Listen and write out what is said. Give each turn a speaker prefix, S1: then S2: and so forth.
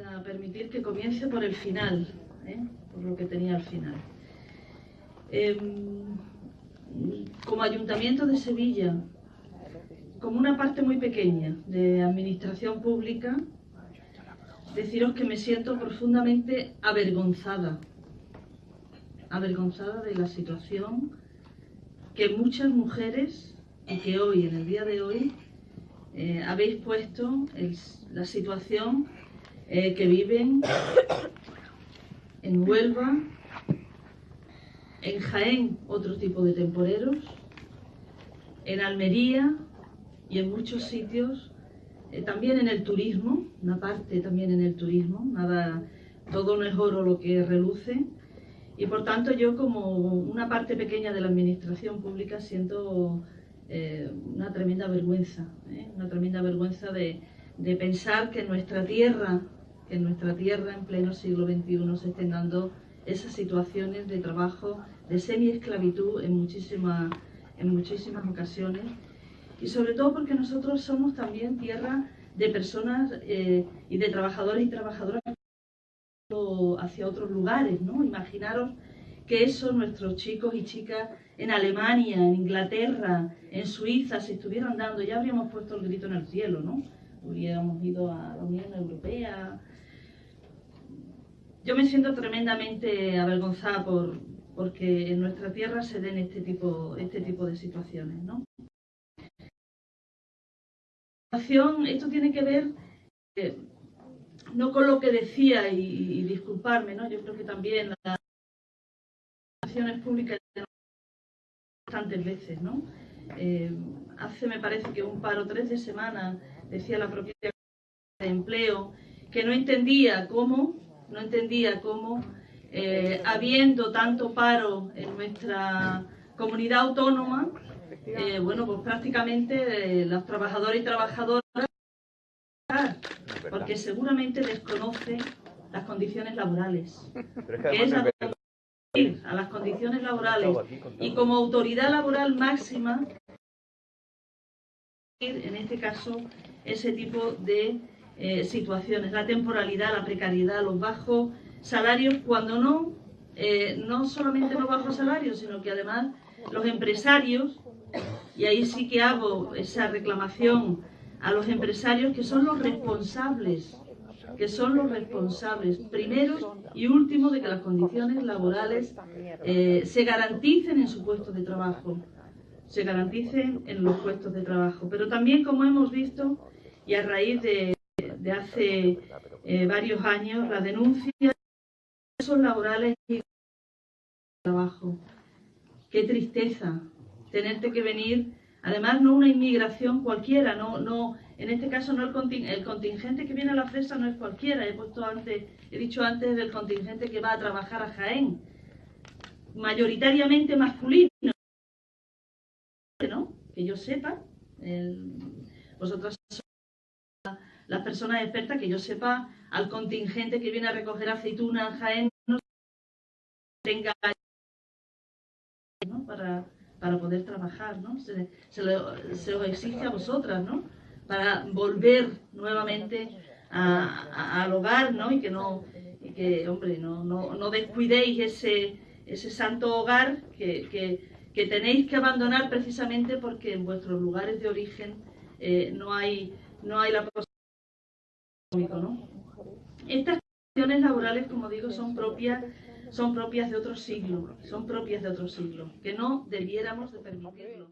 S1: a permitir que comience por el final, ¿eh? por lo que tenía al final. Em, como Ayuntamiento de Sevilla, como una parte muy pequeña de administración pública, deciros que me siento profundamente avergonzada, avergonzada de la situación que muchas mujeres y que hoy, en el día de hoy, eh, habéis puesto la situación eh, que viven en Huelva, en Jaén otro tipo de temporeros, en Almería y en muchos sitios, eh, también en el turismo, una parte también en el turismo, nada, todo no es oro lo que reluce, y por tanto yo como una parte pequeña de la administración pública siento eh, una tremenda vergüenza, una tremenda vergüenza de, pensar que nuestra tierra, en nuestra tierra en pleno siglo XXI se estén dando esas situaciones de trabajo, de semi-esclavitud en muchísimas, en muchísimas ocasiones y sobre todo porque nosotros somos también tierra de personas eh, y de trabajadores y trabajadoras hacia otros lugares, ¿no? Imaginaros que eso nuestros chicos y chicas en Alemania, en Inglaterra, en Suiza, si estuvieran dando, ya habríamos puesto el grito en el cielo, ¿no? Hubiéramos ido a la Unión Europea. Yo me siento tremendamente avergonzada por, porque en nuestra tierra se den este tipo, este tipo de situaciones, ¿no? Esto tiene que ver eh, no con lo que decía y, disculparme, ¿no? Yo creo que también las acciones públicas bastantes veces, ¿no? Eh, hace, me parece que un paro tres de semana, decía la propia de empleo, que no entendía cómo, no entendía cómo, eh, habiendo tanto paro en nuestra comunidad autónoma, eh, bueno, pues prácticamente los trabajadores y trabajadoras, porque seguramente desconoce las condiciones laborales. Que es a las condiciones laborales y como autoridad laboral máxima, en este caso, ese tipo de eh, situaciones, la temporalidad, la precariedad, los bajos salarios, cuando no, eh, no solamente los bajos salarios, sino que además los empresarios, y ahí sí que hago esa reclamación a los empresarios que son los responsables que son los responsables primeros y últimos de que las condiciones laborales eh, se garanticen en su puesto de trabajo, se garanticen en los puestos de trabajo. Pero también, como hemos visto, y a raíz de, hace eh, varios años, la denuncia de los laborales y trabajo. Qué tristeza tenerte que venir, además no una inmigración cualquiera, no, no en este caso no el, contingente que viene a la fresa no es cualquiera, he puesto antes, he dicho antes del contingente que va a trabajar a Jaén, mayoritariamente masculino, ¿no? Que yo sepa, vosotras las personas expertas, que yo sepa al contingente que viene a recoger aceituna a Jaén no tenga para, para poder trabajar, ¿no? Se, se, os exige a vosotras, ¿no? para volver nuevamente al hogar, ¿no? Y que no, que, hombre, no, no, descuidéis ese, ese santo hogar que, tenéis que abandonar precisamente porque en vuestros lugares de origen eh, no hay no hay la posibilidad ¿no? Estas condiciones laborales, como digo, son propias son propias de otro siglo, son propias de otro siglo, que no debiéramos de permitirlo.